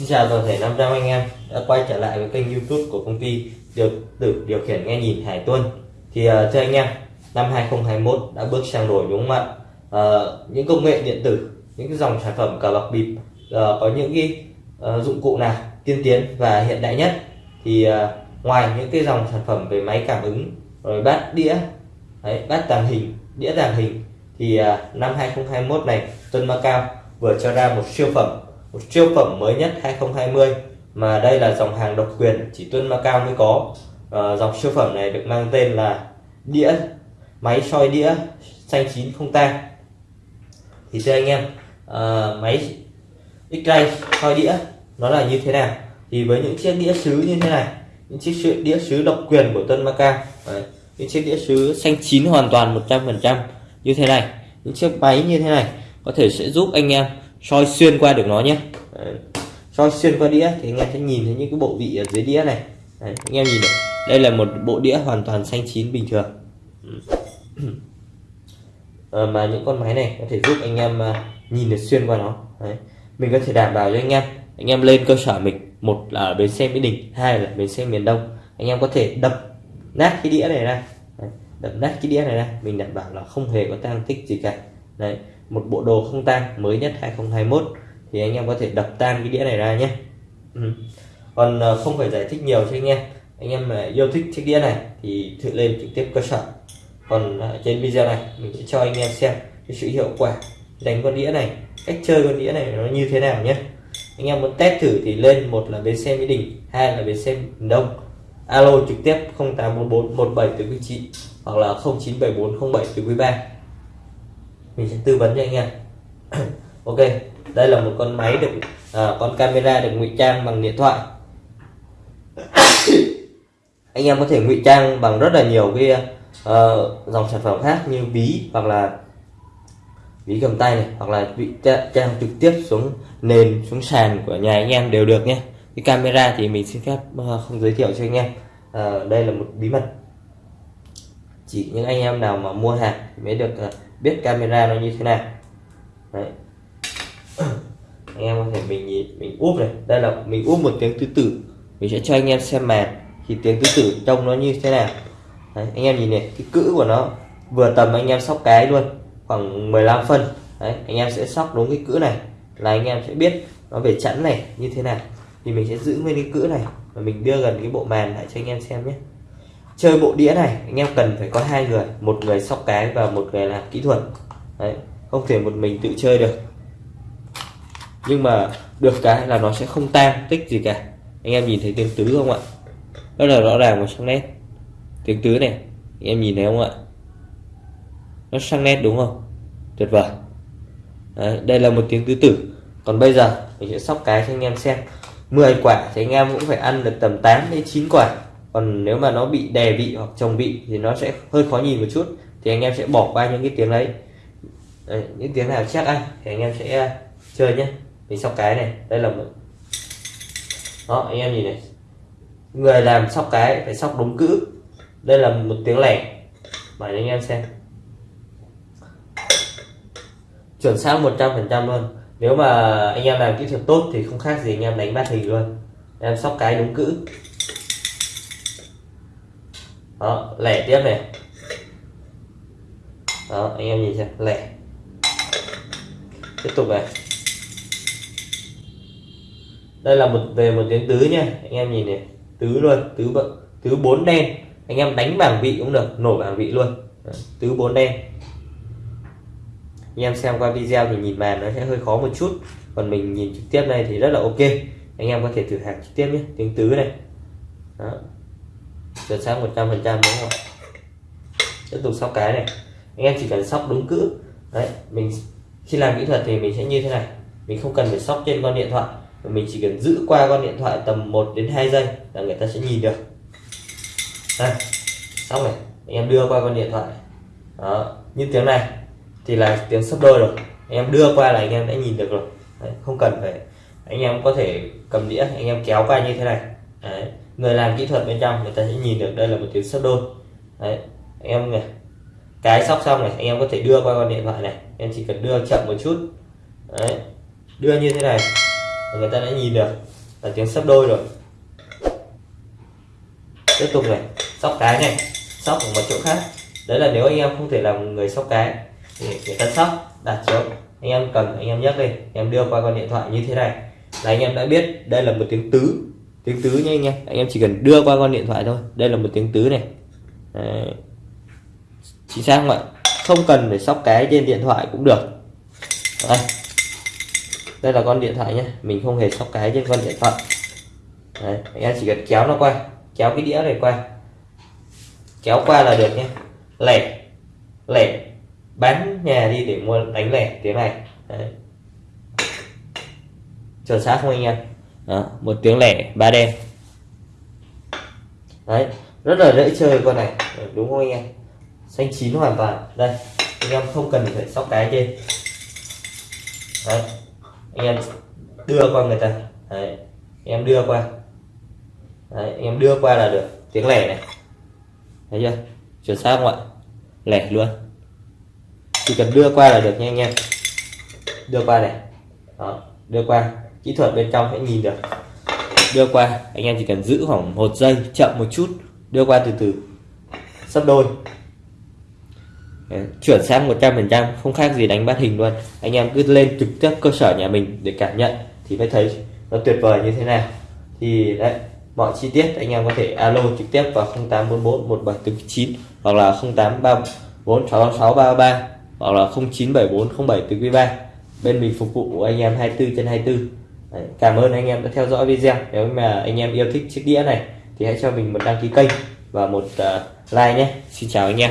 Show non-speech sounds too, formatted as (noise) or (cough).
Xin chào toàn thể 500 anh em đã quay trở lại với kênh youtube của công ty điều tử điều khiển nghe nhìn Hải Tuân. Thì uh, thưa anh em năm 2021 đã bước sang đổi đúng không ạ? Uh, những công nghệ điện tử những cái dòng sản phẩm cờ bạc bịp uh, có những cái uh, dụng cụ nào tiên tiến và hiện đại nhất? Thì uh, ngoài những cái dòng sản phẩm về máy cảm ứng rồi bát đĩa đấy, bát tàng hình đĩa tàng hình thì uh, năm 2021 này Tuân Macau vừa cho ra một siêu phẩm một siêu phẩm mới nhất 2020 mà đây là dòng hàng độc quyền chỉ Tuân Macau mới có. À, dòng siêu phẩm này được mang tên là đĩa máy soi đĩa xanh chín không tang. Thì thưa anh em à, máy X-ray soi đĩa nó là như thế nào? Thì với những chiếc đĩa sứ như thế này những chiếc đĩa sứ độc quyền của Tuân Macau Đấy, những chiếc đĩa sứ xanh chín hoàn toàn 100% như thế này những chiếc máy như thế này có thể sẽ giúp anh em soi xuyên qua được nó nhé. Đấy. soi xuyên qua đĩa thì anh em sẽ nhìn thấy những cái bộ vị ở dưới đĩa này. Đấy, anh em nhìn này. Đây là một bộ đĩa hoàn toàn xanh chín bình thường. À, (clears throat) mà những con máy này có thể giúp anh em à, nhìn được xuyên qua nó. Đấy. mình có thể đảm bảo cho anh em anh em lên cơ sở mình. Một là ở bến xe mỹ đình hai là bến xe miền đông. Anh em có thể đập nát cái đĩa này ra. Đấy. đập nát cái đĩa này ra. Mình đảm bảo là không hề có tăng tích gì cả. Đấy một bộ đồ không tang mới nhất 2021 thì anh em có thể đập tan cái đĩa này ra nhé. Ừ. còn ờ, không phải giải thích nhiều cho anh em. Anh em mà yêu thích chiếc đĩa này thì thử lên trực tiếp cơ sở. Còn ờ, trên video này mình sẽ cho anh em xem cái sự hiệu quả đánh con đĩa này, cách chơi con đĩa này nó như thế nào nhé. Anh em muốn test thử thì lên một là bến xe mỹ đình, hai là bến xe miền đông. Alo trực tiếp 0844 17 từ quý chị hoặc là 0974 07 từ quý 3 mình sẽ tư vấn cho anh em. (clears throat) Ok đây là một con máy được à, con camera được ngụy trang bằng điện thoại. (clears throat) Anh em có thể ngụy trang bằng rất là nhiều cái uh, dòng sản phẩm khác như ví hoặc là ví cầm tay này hoặc là ngụy trang trực tiếp xuống nền xuống sàn của nhà anh em đều được nhé. Cái camera thì mình xin phép uh, không giới thiệu cho anh em. Uh, đây là một bí mật. Chỉ những anh em nào mà mua hàng mới được uh, biết camera nó như thế nào. Đấy. (coughs) anh em có thể mình nhìn mình úp này. Đây là mình úp một tiếng tứ tử. Mình sẽ cho anh em xem màn thì tiếng tứ tử trông nó như thế nào. Đấy, anh em nhìn này cái cữ của nó vừa tầm anh em sóc cái luôn khoảng 15 phân. Đấy, anh em sẽ sóc đúng cái cữ này là anh em sẽ biết nó về chẵn này như thế nào. Thì mình sẽ giữ nguyên cái cữ này và mình đưa gần cái bộ màn lại cho anh em xem nhé chơi bộ đĩa này anh em cần phải có hai người một người sóc cái và một người làm kỹ thuật. Đấy không thể một mình tự chơi được. Nhưng mà được cái là nó sẽ không tan tích gì cả. Anh em nhìn thấy tiếng tứ không ạ? Rất là rõ ràng và sắc nét. Tiếng tứ này anh em nhìn thấy không ạ? Nó sắc nét đúng không? Tuyệt vời. Đấy, đây là một tiếng tứ tử. Còn bây giờ mình sẽ sóc cái cho anh em xem. 10 quả thì anh em cũng phải ăn được tầm 8 đến 9 quả còn nếu mà nó bị đè vị hoặc chồng vị thì nó sẽ hơi khó nhìn một chút thì anh em sẽ bỏ qua những cái tiếng đấy. Đấy, những tiếng nào chắc anh thì anh em sẽ à, chơi nhé mình sóc cái này đây là một đó anh em nhìn này. Người làm sóc cái phải sóc đúng cữ. Đây là một tiếng lẻ. Mời anh em xem. Chuẩn xác 100% luôn. Nếu mà anh em làm kỹ thuật tốt thì không khác gì anh em đánh bát hình luôn. Em sóc cái đúng cữ đó, lẻ tiếp này. Đó, anh em nhìn xem, lẻ. Tiếp tục này. Đây là một, về một tiếng tứ nha, anh em nhìn này. Tứ luôn, tứ tứ bốn đen. Anh em đánh bảng vị cũng được, nổ bảng vị luôn. Tứ bốn đen. Anh em xem qua video thì nhìn màn nó sẽ hơi khó một chút. Còn mình nhìn trực tiếp này thì rất là ok. Anh em có thể thử hàng trực tiếp nhé, tiếng tứ này. Đó chuẩn xác 100 phần trăm đúng không? Tiếp tục sóc cái này. Anh em chỉ cần sóc đúng cữ. Đấy mình khi làm kỹ thuật thì mình sẽ như thế này. Mình không cần phải sóc trên con điện thoại. Mình chỉ cần giữ qua con điện thoại tầm 1 đến 2 giây là người ta sẽ nhìn được. Đây sóc này. Anh em đưa qua con điện thoại. Đó như tiếng này thì là tiếng sấp đôi rồi. Anh em đưa qua là anh em đã nhìn được rồi. Đấy, không cần phải anh em có thể cầm đĩa anh em kéo qua như thế này. Đấy người làm kỹ thuật bên trong, người ta sẽ nhìn được đây là một tiếng sấp đôi. Đấy, anh em này, cái sóc xong này, anh em có thể đưa qua con điện thoại này em chỉ cần đưa chậm một chút. Đấy, đưa như thế này người ta đã nhìn được, là tiếng sấp đôi rồi. Tiếp tục này, sóc cái này, sóc ở một chỗ khác. Đấy là nếu anh em không thể làm người sóc cái, thì người ta sóc, đặt xuống. Anh em cần anh em nhấc lên em đưa qua con điện thoại như thế này. Là anh em đã biết đây là một tiếng tứ tiếng tứ nha anh em anh em chỉ cần đưa qua con điện thoại thôi. Đây là một tiếng tứ này. Đấy. chính xác không ạ? Không cần phải sóc cái trên điện thoại cũng được. Đây. Đây là con điện thoại nhé mình không hề sóc cái trên con điện thoại. Đấy, anh em chỉ cần kéo nó qua. Kéo cái đĩa này qua. Kéo qua là được nhé lẻ. Lẻ. Bán nhà đi để mua đánh lẻ. Tiếng này. Đấy. chuẩn xác không anh em? Đó, một tiếng lẻ ba đen. Đấy rất là dễ chơi con này. Ờ, đúng không anh em? Xanh chín hoàn toàn. Đây anh em không cần phải sóc cái trên đấy anh em đưa qua người ta. Đấy anh em đưa qua. Đấy anh em đưa qua là được. Tiếng lẻ này. Thấy chưa? Chuẩn xác không ạ? Lẻ luôn. Chỉ cần đưa qua là được nha anh em. Đưa qua này. Đó đưa qua kỹ thuật bên trong sẽ nhìn được. Đưa qua anh em chỉ cần giữ khoảng một giây chậm một chút đưa qua từ từ. Sắp đôi. Đấy, chuẩn xác 100% không khác gì đánh bát hình luôn. Anh em cứ lên trực tiếp cơ sở nhà mình để cảm nhận thì mới thấy nó tuyệt vời như thế nào. Thì đấy mọi chi tiết anh em có thể alo trực tiếp vào 0844 1749 hoặc là 0834 66633 hoặc là 0974 07 từ quý 3 bên mình phục vụ anh em 24 trên 24 Đấy, cảm ơn anh em đã theo dõi video. Nếu mà anh em yêu thích chiếc đĩa này thì hãy cho mình một đăng ký kênh và một uh, like nhé. Xin chào anh em.